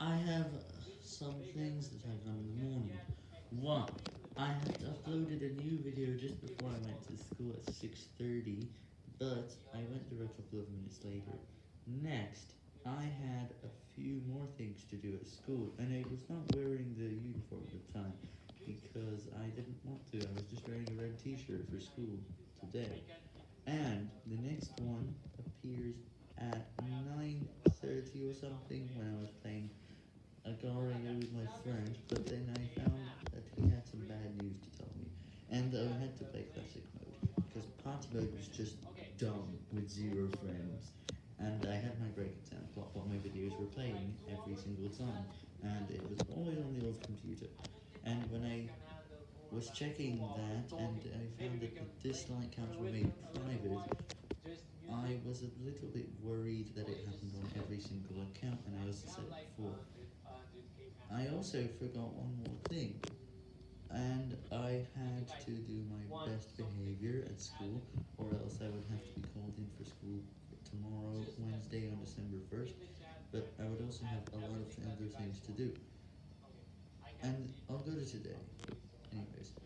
I have uh, some things that I've done in the morning. One, I had uploaded a new video just before I went to school at 6.30, but I went there a couple of minutes later. Next, I had a few more things to do at school, and I was not wearing the uniform at the time, because I didn't want to, I was just wearing a red t-shirt for school today. And the next one appears at 9.30 or something when I was playing Agar.io with my friend, but then I found that he had some bad news to tell me, and I had to play classic mode, because party mode was just dumb with zero frames, and I had my break clock while my videos were playing every single time, and it was always on the old computer, and when I was checking that, and I found that the dislike counts were made private, I was a little bit worried that it happened on every single account, and I also said before. I also forgot one more thing, and I had to do my best behavior school, or else I would have to be called in for school tomorrow, Wednesday on December 1st, but I would also have a lot of other things to do. And I'll go to today. Anyways.